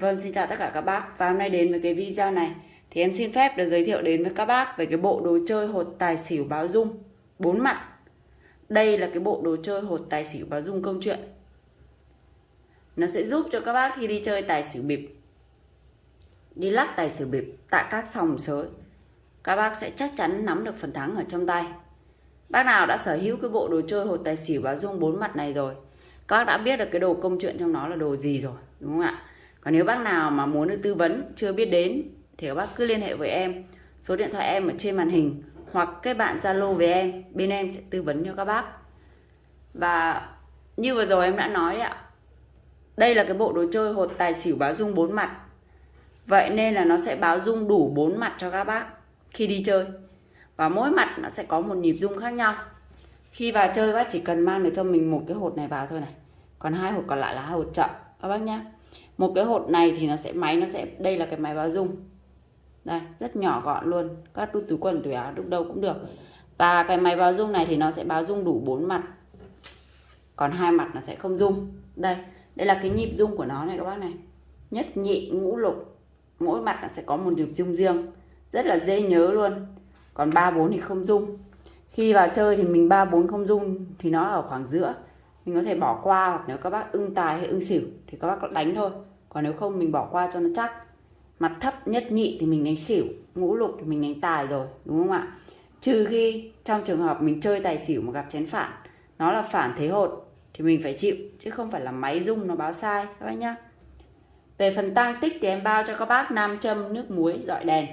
Vâng, xin chào tất cả các bác. Và hôm nay đến với cái video này Thì em xin phép được giới thiệu đến với các bác Về cái bộ đồ chơi hột tài xỉu báo dung. Bốn mặt. Đây là cái bộ đồ chơi hột tài xỉu báo dung công chuyện. Nó sẽ giúp cho các bác khi đi chơi tài xỉu bịp Đi lắc tài xỉu bịp Tại các sòng sới Các bác sẽ chắc chắn nắm được phần thắng ở trong tay. Bác nào đã sở hữu cái bộ đồ chơi hột tài xỉu báo dung bốn mặt này rồi Các bác đã biết được cái đồ công chuyện trong nó là đồ gì rồi Đúng không ạ? Còn nếu bác nào mà muốn được tư vấn chưa biết đến thì các bác cứ liên hệ với em. Số điện thoại em ở trên màn hình hoặc kết bạn Zalo với em, bên em sẽ tư vấn cho các bác. Và như vừa rồi em đã nói ạ. Đây là cái bộ đồ chơi hột tài xỉu báo dung bốn mặt. Vậy nên là nó sẽ báo dung đủ bốn mặt cho các bác khi đi chơi. Và mỗi mặt nó sẽ có một nhịp dung khác nhau. Khi vào chơi các bác chỉ cần mang được cho mình một cái hột này vào thôi này. Còn hai hột còn lại là hai hột chậm các bác nhá. Một cái hột này thì nó sẽ, máy nó sẽ, đây là cái máy báo dung. Đây, rất nhỏ gọn luôn. Các đút túi quần, túi áo đút đâu cũng được. Và cái máy báo dung này thì nó sẽ báo dung đủ bốn mặt. Còn hai mặt nó sẽ không dung. Đây đây là cái nhịp dung của nó này các bác này. Nhất nhị, ngũ lục. Mỗi mặt nó sẽ có một nhịp dung riêng. Rất là dễ nhớ luôn. Còn ba, bốn thì không dung. Khi vào chơi thì mình ba, bốn không dung thì nó ở khoảng giữa mình có thể bỏ qua hoặc nếu các bác ưng tài hay ưng xỉu thì các bác đánh thôi. Còn nếu không, mình bỏ qua cho nó chắc. Mặt thấp, nhất nhị thì mình đánh xỉu, ngũ lục thì mình đánh tài rồi, đúng không ạ? Trừ khi trong trường hợp mình chơi tài xỉu mà gặp chén phản, nó là phản thế hột thì mình phải chịu, chứ không phải là máy rung nó báo sai, các bác nhá. Về phần tăng tích thì em bao cho các bác nam châm, nước muối, dọi đèn.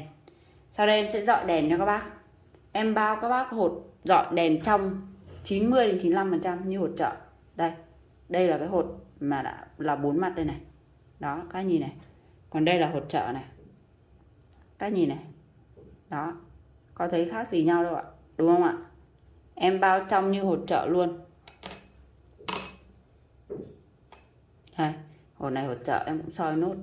Sau đây em sẽ dọi đèn cho các bác. Em bao các bác hột dọi đèn trong 90 đến 95 phần trăm như hột chợ đây đây là cái hột mà đã, là bốn mặt đây này. Đó, các nhìn này. Còn đây là hột trợ này. Các nhìn này. Đó, có thấy khác gì nhau đâu ạ, đúng không ạ? Em bao trong như hột trợ luôn. Đây, hột này hột trợ em cũng soi nốt.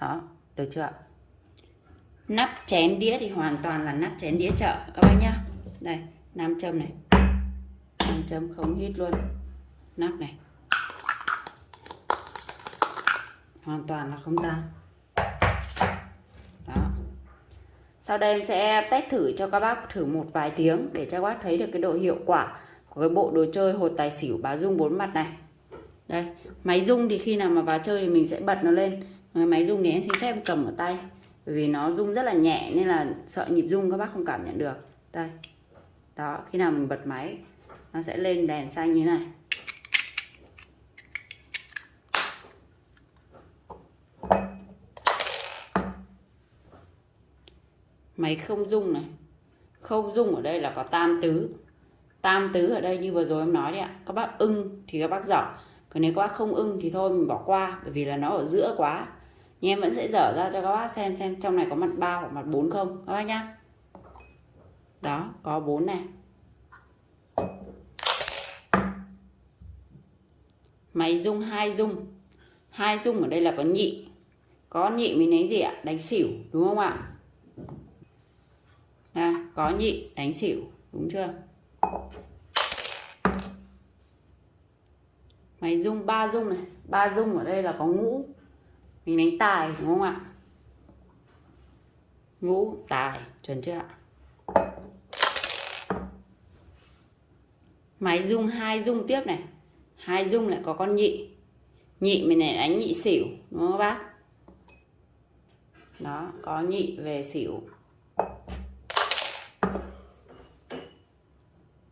Đó, được chưa ạ? Nắp chén đĩa thì hoàn toàn là nắp chén đĩa chợ, các bác nhá. Đây, nam châm này nam châm không hít luôn. Nắp này. Hoàn toàn là không tan. Đó. Sau đây em sẽ test thử cho các bác thử một vài tiếng để cho các bác thấy được cái độ hiệu quả của cái bộ đồ chơi hột tài xỉu báo dung bốn mặt này. Đây, máy rung thì khi nào mà vào chơi thì mình sẽ bật nó lên. Máy rung thì em xin phép cầm ở tay, bởi vì nó rung rất là nhẹ nên là sợ nhịp rung các bác không cảm nhận được. Đây. Đó, khi nào mình bật máy nó sẽ lên đèn xanh như này. Máy không dung này. Không dung ở đây là có tam tứ. Tam tứ ở đây như vừa rồi em nói đấy ạ. Các bác ưng thì các bác dở. Còn nếu các bác không ưng thì thôi mình bỏ qua, bởi vì là nó ở giữa quá. Nhưng em vẫn sẽ dở ra cho các bác xem xem trong này có mặt ba hoặc mặt bốn không. Các bác nhá. Đó, có bốn này. Máy dung hai dung hai dung ở đây là có nhị. Có nhị mình đánh gì ạ? Đánh xỉu đúng không ạ? À, có nhị đánh xỉu đúng chưa? Máy dung ba dung này. Ba dung ở đây là có ngũ. Mình đánh tài đúng không ạ? Ngũ tài chuẩn chưa ạ? Máy dung hai dung tiếp này hai dung lại có con nhị. Nhị mình này đánh nhị xỉu đúng không các bác? Đó, có nhị về xỉu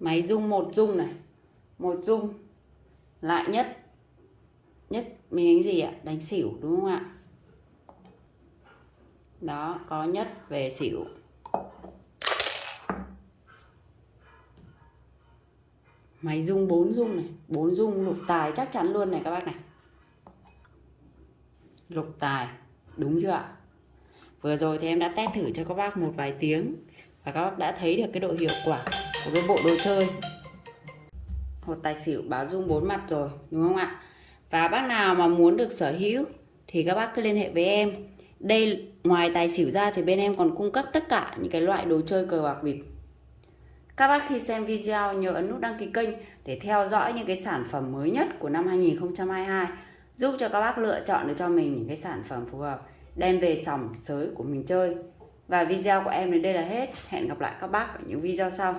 máy dung một dung này. Một dung. Lại nhất. Nhất mình đánh gì ạ? Đánh xỉu đúng không ạ? Đó, có nhất về xỉu máy rung bốn rung này, bốn rung lục tài chắc chắn luôn này các bác này. Lục tài, đúng chưa ạ? Vừa rồi thì em đã test thử cho các bác một vài tiếng và các bác đã thấy được cái độ hiệu quả của cái bộ đồ chơi. Hột tài xỉu báo rung bốn mặt rồi, đúng không ạ? Và bác nào mà muốn được sở hữu thì các bác cứ liên hệ với em. Đây, ngoài tài xỉu ra thì bên em còn cung cấp tất cả những cái loại đồ chơi cờ bạc bịp các bác khi xem video, nhớ ấn nút đăng ký kênh để theo dõi những cái sản phẩm mới nhất của năm 2022 giúp cho các bác lựa chọn được cho mình những cái sản phẩm phù hợp, đem về sòng sới của mình chơi. Và video của em đến đây là hết. Hẹn gặp lại các bác ở những video sau.